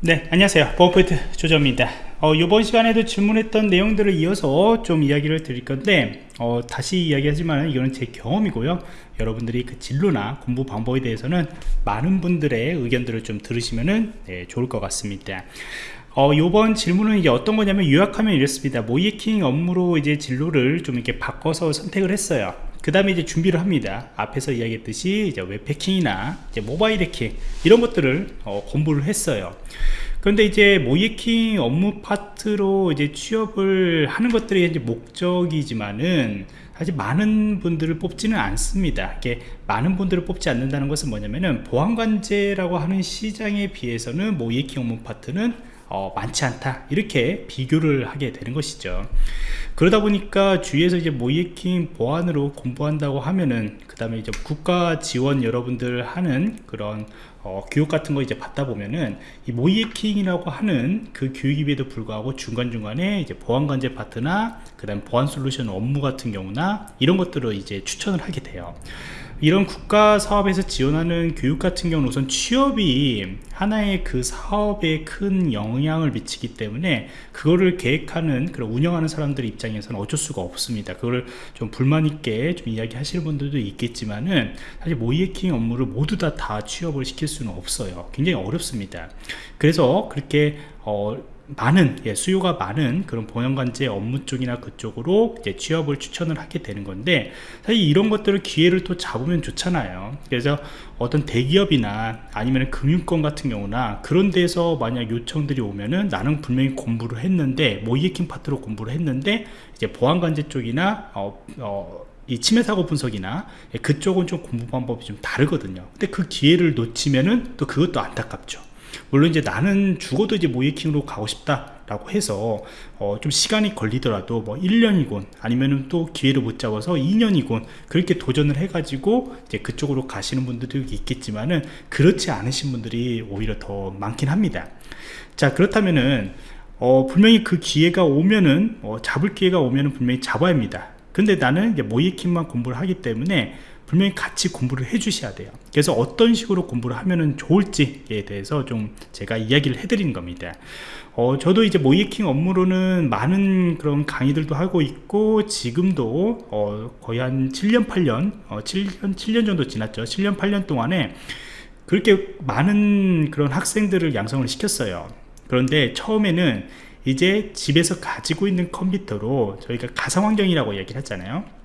네 안녕하세요. 보안포인트 조정입니다. 어, 이번 시간에도 질문했던 내용들을 이어서 좀 이야기를 드릴 건데 어, 다시 이야기하지만 이거는 제 경험이고요. 여러분들이 그 진로나 공부 방법에 대해서는 많은 분들의 의견들을 좀 들으시면 네, 좋을 것 같습니다. 어, 요번 질문은 이제 어떤 거냐면 요약하면 이렇습니다. 모이킹 업무로 이제 진로를 좀 이렇게 바꿔서 선택을 했어요 그 다음에 이제 준비를 합니다. 앞에서 이야기했듯이 이제 웹패킹이나 이제 모바일 해킹 이런 것들을 어, 공부를 했어요. 그런데 이제 모이킹 업무 파트로 이제 취업을 하는 것들이 이제 목적이지만은 사실 많은 분들을 뽑지는 않습니다. 이게 많은 분들을 뽑지 않는다는 것은 뭐냐면은 보안관제라고 하는 시장에 비해서는 모이킹 업무 파트는 어, 많지 않다. 이렇게 비교를 하게 되는 것이죠. 그러다 보니까 주위에서 이제 모이킹 보안으로 공부한다고 하면은 그 다음에 이제 국가 지원 여러분들 하는 그런 어, 교육 같은 거 이제 받다 보면은 이 모이킹이라고 하는 그 교육임에도 불구하고 중간중간에 이제 보안관제 파트나 그 다음 보안 솔루션 업무 같은 경우나 이런 것들을 이제 추천을 하게 돼요 이런 국가 사업에서 지원하는 교육 같은 경우는 우선 취업이 하나의 그 사업에 큰 영향을 미치기 때문에 그거를 계획하는 그런 운영하는 사람들 입장에서는 어쩔 수가 없습니다. 그거를 좀 불만 있게 좀 이야기 하시는 분들도 있겠지만은 사실 모이에킹 업무를 모두 다 다 취업을 시킬 수는 없어요. 굉장히 어렵습니다. 그래서 그렇게 어 많은 예, 수요가 많은 그런 보안관제 업무 쪽이나 그쪽으로 이제 취업을 추천을 하게 되는 건데 사실 이런 것들을 기회를 또 잡으면 좋잖아요. 그래서 어떤 대기업이나 아니면 금융권 같은 경우나 그런 데서 만약 요청들이 오면은 나는 분명히 공부를 했는데 모이에킹 파트로 공부를 했는데 이제 보안관제 쪽이나 어, 어, 이 침해 사고 분석이나 예, 그쪽은 좀 공부 방법이 좀 다르거든요. 근데 그 기회를 놓치면은 또 그것도 안타깝죠 물론 이제 나는 죽어도 이제 모이킹으로 가고 싶다 라고 해서 어, 좀 시간이 걸리더라도 뭐 1년이곤 아니면은 또 기회를 못 잡아서 2년이곤 그렇게 도전을 해 가지고 이제 그쪽으로 가시는 분들도 있겠지만은 그렇지 않으신 분들이 오히려 더 많긴 합니다. 자 그렇다면은 어, 분명히 그 기회가 오면은 어, 잡을 기회가 오면은 분명히 잡아야 합니다. 근데 나는 이제 모이킹만 공부를 하기 때문에 분명히 같이 공부를 해 주셔야 돼요. 그래서 어떤 식으로 공부를 하면 좋을지에 대해서 좀 제가 이야기를 해드리는 겁니다. 어, 저도 이제 모이킹 업무로는 많은 그런 강의들도 하고 있고 지금도 어, 거의 한 7년 8년 어, 7년 7년 정도 지났죠. 7년 8년 동안에 그렇게 많은 그런 학생들을 양성을 시켰어요. 그런데 처음에는 이제 집에서 가지고 있는 컴퓨터로 저희가 가상환경이라고 얘기를 했잖아요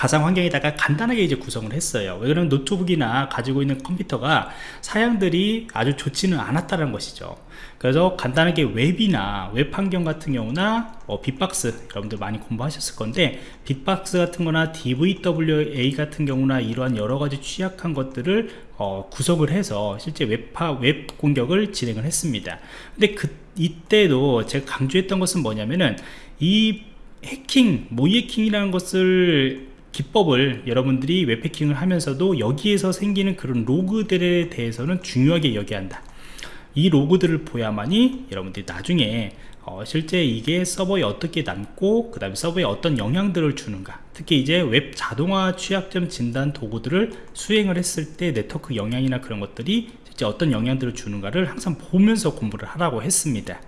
가상 환경에다가 간단하게 이제 구성을 했어요. 왜 그러면 노트북이나 가지고 있는 컴퓨터가 사양들이 아주 좋지는 않았다는 것이죠. 그래서 간단하게 웹이나 웹 환경 같은 경우나 어, bee-box 여러분들 많이 공부하셨을 건데 bee-box 같은 거나 DVWA 같은 경우나 이러한 여러가지 취약한 것들을 어, 구성을 해서 실제 웹파 웹 공격을 진행을 했습니다. 근데 그 이때도 제가 강조했던 것은 뭐냐면은 이 해킹, 모의해킹이라는 것을 기법을 여러분들이 웹해킹을 하면서도 여기에서 생기는 그런 로그들에 대해서는 중요하게 여겨야 한다. 이 로그들을 봐야만이 여러분들이 나중에 어, 실제 이게 서버에 어떻게 남고 그 다음에 서버에 어떤 영향들을 주는가. 특히 이제 웹 자동화 취약점 진단 도구들을 수행을 했을 때 네트워크 영향이나 그런 것들이 실제 어떤 영향들을 주는가를 항상 보면서 공부를 하라고 했습니다.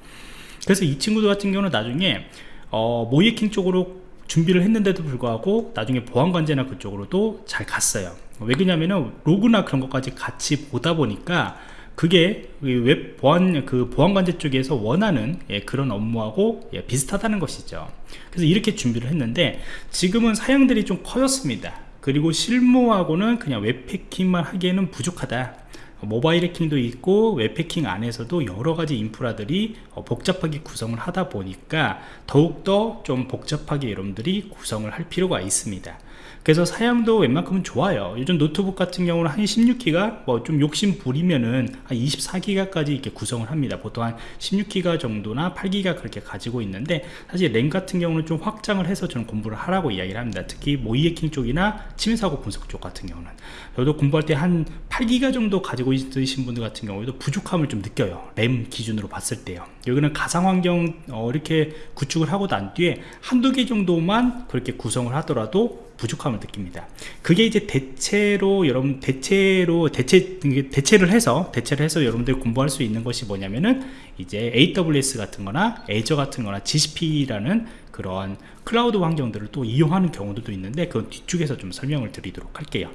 그래서 이 친구들 같은 경우는 나중에 어, 모의해킹 쪽으로 준비를 했는데도 불구하고 나중에 보안관제나 그쪽으로도 잘 갔어요. 왜 그러냐면은 로그나 그런 것까지 같이 보다 보니까 그게 웹 보안 그 보안관제 쪽에서 원하는 예, 그런 업무하고 예, 비슷하다는 것이죠. 그래서 이렇게 준비를 했는데 지금은 사양들이 좀 커졌습니다. 그리고 실무하고는 그냥 웹해킹만 하기에는 부족하다 모바일 해킹도 있고 웹 해킹 안에서도 여러가지 인프라들이 어, 복잡하게 구성을 하다 보니까 더욱더 좀 복잡하게 여러분들이 구성을 할 필요가 있습니다. 그래서 사양도 웬만큼은 좋아요. 요즘 노트북 같은 경우는 한 16기가 뭐 좀 욕심 부리면은 한 24기가까지 이렇게 구성을 합니다. 보통 한 16기가 정도나 8기가 그렇게 가지고 있는데 사실 램 같은 경우는 좀 확장을 해서 저는 공부를 하라고 이야기를 합니다. 특히 모의해킹 쪽이나 침해사고 분석 쪽 같은 경우는. 저도 공부할 때 한 8기가 정도 가지고 있으신 분들 같은 경우에도 부족함을 좀 느껴요. 램 기준으로 봤을 때요. 여기는 가상환경 어, 이렇게 구축을 하고 난 뒤에 한두 개 정도만 그렇게 구성을 하더라도 부족함을 느낍니다. 그게 이제 대체로 여러분 대체로 대체 대체를 해서 대체를 해서 여러분들이 공부할 수 있는 것이 뭐냐면은 이제 AWS 같은 거나 Azure 같은 거나 GCP라는 그런 클라우드 환경들을 또 이용하는 경우도 있는데 그건 뒤쪽에서 좀 설명을 드리도록 할게요.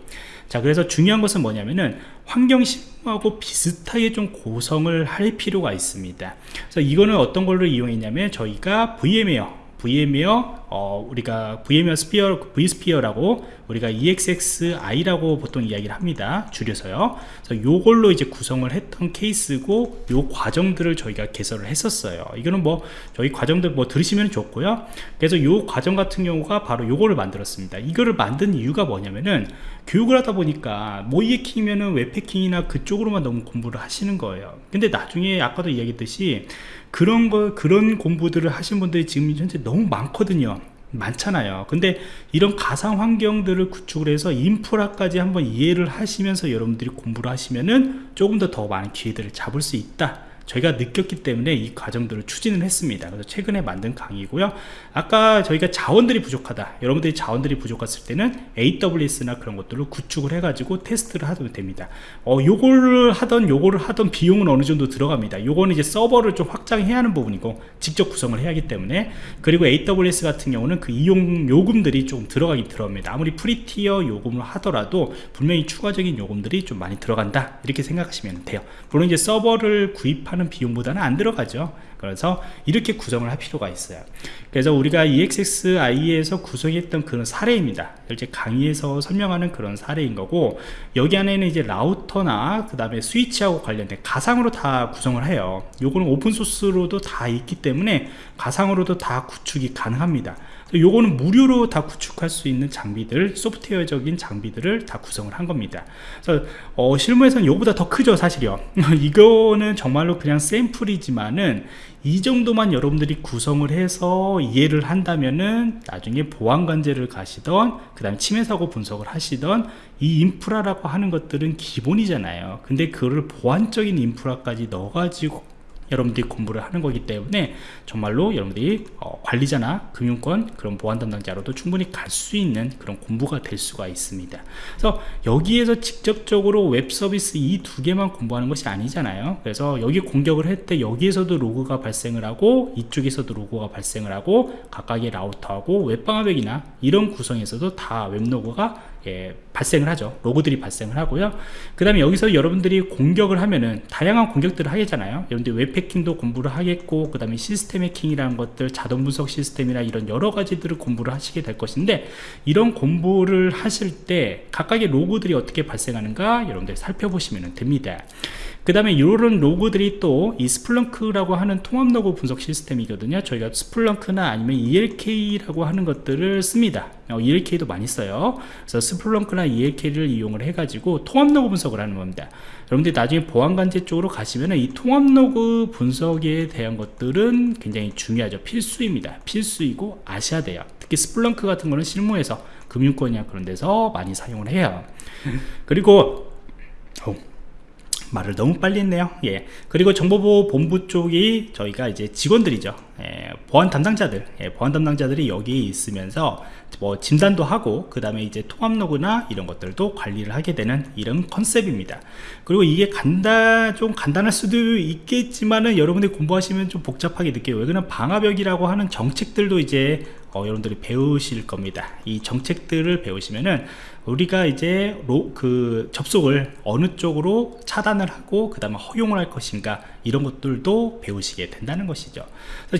자 그래서 중요한 것은 뭐냐면은 환경 심하고 비슷하게 좀 구성을 할 필요가 있습니다. 그래서 이거는 어떤 걸로 이용했냐면 저희가 VMware VMware 어, 우리가 VMware Sphere vSphere라고 우리가 ESXi라고 보통 이야기를 합니다. 줄여서요. 그래서 요걸로 이제 구성을 했던 케이스고 요 과정들을 저희가 개설을 했었어요. 이거는 뭐 저희 과정들 뭐 들으시면 좋고요. 그래서 요 과정 같은 경우가 바로 요거를 만들었습니다. 이거를 만든 이유가 뭐냐면은 교육을 하다 보니까 모이에킹이면은 웹패킹이나 그쪽으로만 너무 공부를 하시는 거예요. 근데 나중에 아까도 이야기했듯이 그런 거 그런 공부들을 하신 분들이 지금 현재 너무 많거든요 많잖아요. 근데 이런 가상 환경들을 구축을 해서 인프라까지 한번 이해를 하시면서 여러분들이 공부를 하시면은 조금 더 더 많은 기회들을 잡을 수 있다 저희가 느꼈기 때문에 이 과정들을 추진을 했습니다. 그래서 최근에 만든 강의고요. 아까 저희가 자원들이 부족하다. 여러분들이 자원들이 부족했을 때는 AWS나 그런 것들을 구축을 해 가지고 테스트를 하면 됩니다. 어 요거를 하던 요거를 하던 비용은 어느 정도 들어갑니다. 요거는 이제 서버를 좀 확장해야 하는 부분이고 직접 구성을 해야 하기 때문에 그리고 AWS 같은 경우는 그 이용 요금들이 좀 들어가긴 들어갑니다. 아무리 free tier 요금을 하더라도 분명히 추가적인 요금들이 좀 많이 들어간다. 이렇게 생각하시면 돼요. 물론 이제 서버를 구입하는 하는 비용보다는 안 들어가죠. 그래서 이렇게 구성을 할 필요가 있어요. 그래서 우리가 EXXI에서 구성했던 그런 사례입니다. 이제 강의에서 설명하는 그런 사례인 거고 여기 안에는 이제 라우터나 그 다음에 스위치하고 관련된 가상으로 다 구성을 해요. 요거는 오픈소스로도 다 있기 때문에 가상으로도 다 구축이 가능합니다 요거는 무료로 다 구축할 수 있는 장비들 소프트웨어적인 장비들을 다 구성을 한 겁니다. 그래서 어, 실무에서는 요보다 더 크죠 사실이요. 이거는 정말로 그냥 샘플이지만은 이 정도만 여러분들이 구성을 해서 이해를 한다면은 나중에 보안관제를 가시던 그 다음에 침해사고 분석을 하시던 이 인프라라고 하는 것들은 기본이잖아요. 근데 그거를 보안적인 인프라까지 넣어가지고 여러분들이 공부를 하는 거기 때문에 정말로 여러분들이 어, 관리자나 금융권 그런 보안 담당자로도 충분히 갈 수 있는 그런 공부가 될 수가 있습니다. 그래서 여기에서 직접적으로 웹 서비스 이 두 개만 공부하는 것이 아니잖아요. 그래서 여기 공격을 할 때 여기에서도 로그가 발생을 하고 이쪽에서도 로그가 발생을 하고 각각의 라우터하고 웹방화벽이나 이런 구성에서도 다 웹로그가 예, 발생을 하죠. 로그들이 발생을 하고요. 그 다음에 여기서 여러분들이 공격을 하면은 다양한 공격들을 하겠잖아요. 여러분들 웹해킹도 공부를 하겠고 그 다음에 시스템 해킹이라는 것들 자동 분석 시스템이나 이런 여러 가지들을 공부를 하시게 될 것인데 이런 공부를 하실 때 각각의 로그들이 어떻게 발생하는가 여러분들 살펴보시면 됩니다 그 다음에 이런 로그들이 또 이 Splunk라고 하는 통합 로그 분석 시스템이거든요. 저희가 Splunk나 아니면 ELK라고 하는 것들을 씁니다. 어, ELK도 많이 써요. 그래서 Splunk나 ELK를 이용을 해 가지고 통합 로그 분석을 하는 겁니다. 여러분들이 나중에 보안관제 쪽으로 가시면 이 통합 로그 분석에 대한 것들은 굉장히 중요하죠. 필수입니다. 필수이고 아셔야 돼요. 특히 Splunk 같은 거는 실무에서 금융권이나 그런 데서 많이 사용을 해요. 그리고 어, 말을 너무 빨리 했네요. 예. 그리고 정보보호 본부 쪽이 저희가 이제 직원들이죠. 예, 보안 담당자들. 예, 보안 담당자들이 여기 있으면서 뭐 진단도 하고 그 다음에 이제 통합 로그나 이런 것들도 관리를 하게 되는 이런 컨셉입니다. 그리고 이게 간단 좀 간단할 수도 있겠지만은 여러분들이 공부하시면 좀 복잡하게 느껴요. 왜냐면 방화벽이라고 하는 정책들도 이제 어, 여러분들이 배우실 겁니다. 이 정책들을 배우시면은 우리가 이제 로, 그 접속을 어느 쪽으로 차단을 하고 그 다음에 허용을 할 것인가 이런 것들도 배우시게 된다는 것이죠.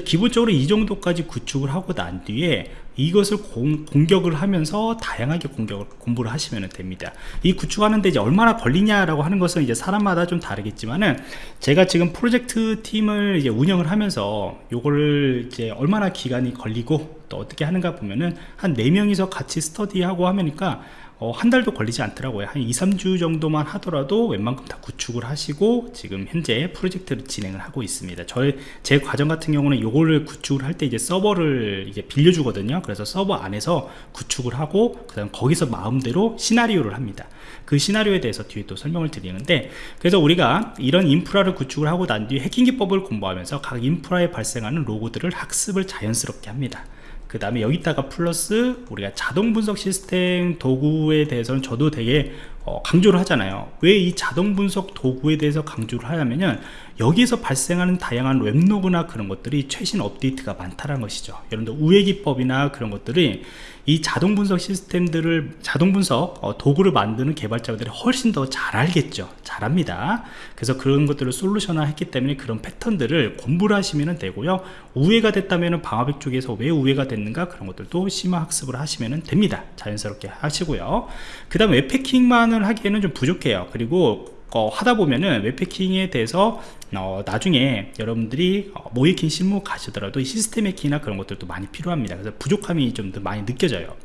기본적으로 이 정도까지 구축을 하고 난 뒤에 이것을 공, 격을 하면서 다양하게 공격을 공부를 하시면 됩니다. 이 구축하는데 이제 얼마나 걸리냐라고 하는 것은 이제 사람마다 좀 다르겠지만은 제가 지금 프로젝트 팀을 이제 운영을 하면서 요거를 이제 얼마나 기간이 걸리고 또 어떻게 하는가 보면은 한 4명이서 같이 스터디하고 하니까 어, 한 달도 걸리지 않더라고요. 한 2, 3주 정도만 하더라도 웬만큼 다 구축을 하시고 지금 현재 프로젝트를 진행을 하고 있습니다. 저의 제 과정 같은 경우는 요거를 구축을 할 때 이제 서버를 이제 빌려주거든요. 그래서 서버 안에서 구축을 하고 그 다음 거기서 마음대로 시나리오를 합니다. 그 시나리오에 대해서 뒤에 또 설명을 드리는데 그래서 우리가 이런 인프라를 구축을 하고 난 뒤에 해킹 기법을 공부하면서 각 인프라에 발생하는 로고들을 학습을 자연스럽게 합니다 그 다음에 여기다가 플러스 우리가 자동 분석 시스템 도구에 대해서는 저도 되게 어, 강조를 하잖아요. 왜 이 자동 분석 도구에 대해서 강조를 하냐면은 여기서 발생하는 다양한 웹로그나 그런 것들이 최신 업데이트가 많다는 것이죠. 여러분들 우회 기법이나 그런 것들이 이 자동 분석 시스템들을 자동 분석 어, 도구를 만드는 개발자들이 훨씬 더 잘 알겠죠. 잘합니다. 그래서 그런 것들을 솔루션화 했기 때문에 그런 패턴들을 공부를 하시면 되고요. 우회가 됐다면 방화벽 쪽에서 왜 우회가 됐는가 그런 것들도 심화 학습을 하시면 됩니다. 자연스럽게 하시고요. 그 다음 웹패킹만을 하기에는 좀 부족해요. 그리고 어, 하다 보면은 웹패킹에 대해서 어, 나중에 여러분들이 어, 모이킹 실무 가시더라도 시스템 해킹이나 그런 것들도 많이 필요합니다. 그래서 부족함이 좀 더 많이 느껴져요.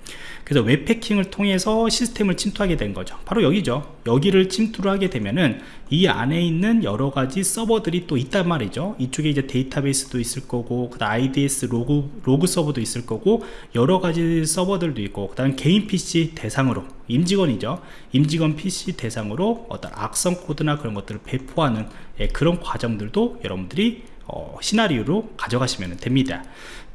그래서 웹해킹을 통해서 시스템을 침투하게 된 거죠. 바로 여기죠. 여기를 침투를 하게 되면은 이 안에 있는 여러 가지 서버들이 또 있단 말이죠. 이쪽에 이제 데이터베이스도 있을 거고 그 다음 IDS 로그, 로그 서버도 있을 거고 여러 가지 서버들도 있고 그 다음 개인 PC 대상으로 임직원이죠. 임직원 PC 대상으로 어떤 악성 코드나 그런 것들을 배포하는 예, 그런 과정들도 여러분들이 어, 시나리오로 가져가시면 됩니다.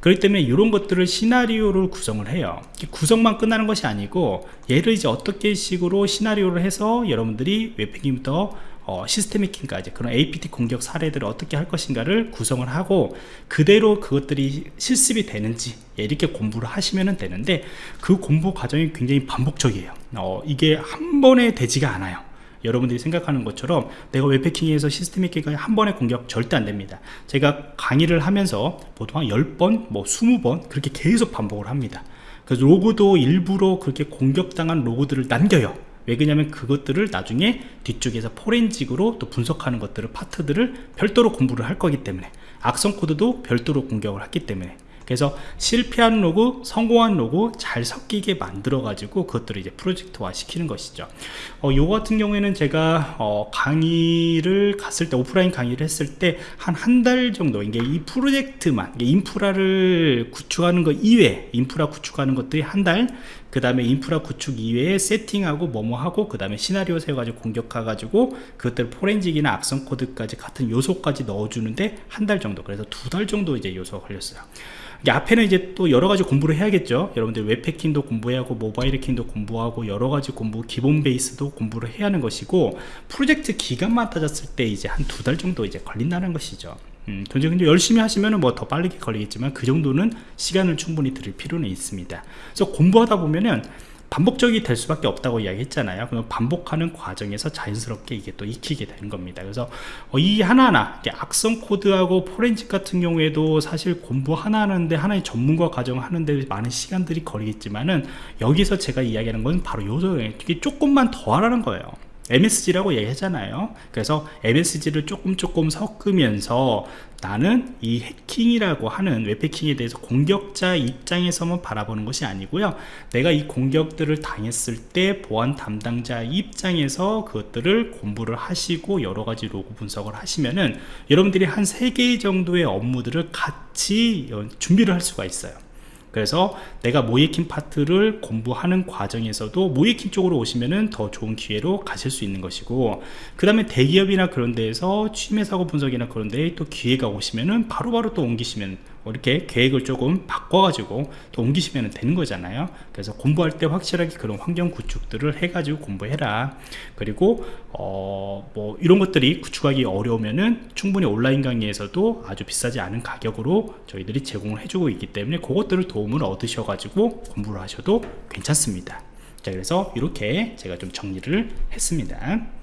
그렇기 때문에 이런 것들을 시나리오를 구성을 해요. 구성만 끝나는 것이 아니고 얘를 이제 어떻게 식으로 시나리오를 해서 여러분들이 웹패킹부터 어, 시스템 해킹까지 그런 APT 공격 사례들을 어떻게 할 것인가를 구성을 하고 그대로 그것들이 실습이 되는지 예, 이렇게 공부를 하시면 되는데 그 공부 과정이 굉장히 반복적이에요. 어, 이게 한 번에 되지가 않아요. 여러분들이 생각하는 것처럼 내가 웹패킹에서 시스템 해킹까지 한 번에 공격 절대 안 됩니다. 제가 강의를 하면서 보통 한 10번 뭐 20번 그렇게 계속 반복을 합니다. 그래서 로그도 일부러 그렇게 공격당한 로그들을 남겨요 왜 그러냐면 그것들을 나중에 뒤쪽에서 forensic으로 또 분석하는 것들을 파트들을 별도로 공부를 할 거기 때문에 악성 코드도 별도로 공격을 했기 때문에. 그래서 실패한 로그 성공한 로그 잘 섞이게 만들어 가지고 그것들을 이제 프로젝트화 시키는 것이죠. 어, 요 같은 경우에는 제가 어, 강의를 갔을 때 오프라인 강의를 했을 때 한 한 달 정도 이게 이 프로젝트만 이게 인프라를 구축하는 것 이외에 인프라 구축하는 것들이 한 달 그 다음에 인프라 구축 이외에 세팅하고 뭐뭐 하고 그 다음에 시나리오 세워가지고 공격해 가지고 그것들 포렌직이나 악성 코드까지 같은 요소까지 넣어주는데 한 달 정도 그래서 두 달 정도 이제 요소가 걸렸어요. 이게 앞에는 이제 또 여러 가지 공부를 해야겠죠? 여러분들 웹패킹도 공부해야 하고 모바일 해킹도 공부하고 여러 가지 공부 기본 베이스도 공부를 해야 하는 것이고 프로젝트 기간만 따졌을 때 이제 한 두 달 정도 이제 걸린다는 것이죠 음, 근데 열심히 하시면 뭐더 빨리 걸리겠지만 그 정도는 시간을 충분히 들일 필요는 있습니다. 그래서 공부하다 보면은 반복적이 될 수밖에 없다고 이야기했잖아요. 그럼 반복하는 과정에서 자연스럽게 이게 또 익히게 되는 겁니다. 그래서 어, 이 하나하나 악성 코드하고 포렌식 같은 경우에도 사실 공부 하나 하는데 하나의 전문가 과정 하는데 많은 시간들이 걸리겠지만은 여기서 제가 이야기하는 건 바로 요소에 조금만 더 하라는 거예요 MSG라고 얘기하잖아요. 그래서 MSG를 조금 조금 섞으면서 나는 이 해킹이라고 하는 웹해킹에 대해서 공격자 입장에서만 바라보는 것이 아니고요. 내가 이 공격들을 당했을 때 보안 담당자 입장에서 그것들을 공부를 하시고 여러 가지 로그 분석을 하시면은 여러분들이 한 3개 정도의 업무들을 같이 준비를 할 수가 있어요 그래서 내가 모이킹 파트를 공부하는 과정에서도 모이킹 쪽으로 오시면은 더 좋은 기회로 가실 수 있는 것이고 그 다음에 대기업이나 그런 데에서 취임의 사고 분석이나 그런 데에 또 기회가 오시면은 바로바로 또 옮기시면 뭐 이렇게 계획을 조금 바꿔가지고 또 옮기시면 되는 거잖아요. 그래서 공부할 때 확실하게 그런 환경 구축들을 해가지고 공부해라. 그리고 어 뭐 이런 것들이 구축하기 어려우면은 충분히 온라인 강의에서도 아주 비싸지 않은 가격으로 저희들이 제공을 해주고 있기 때문에 그것들을 도움을 얻으셔가지고 공부를 하셔도 괜찮습니다. 자 그래서 이렇게 제가 좀 정리를 했습니다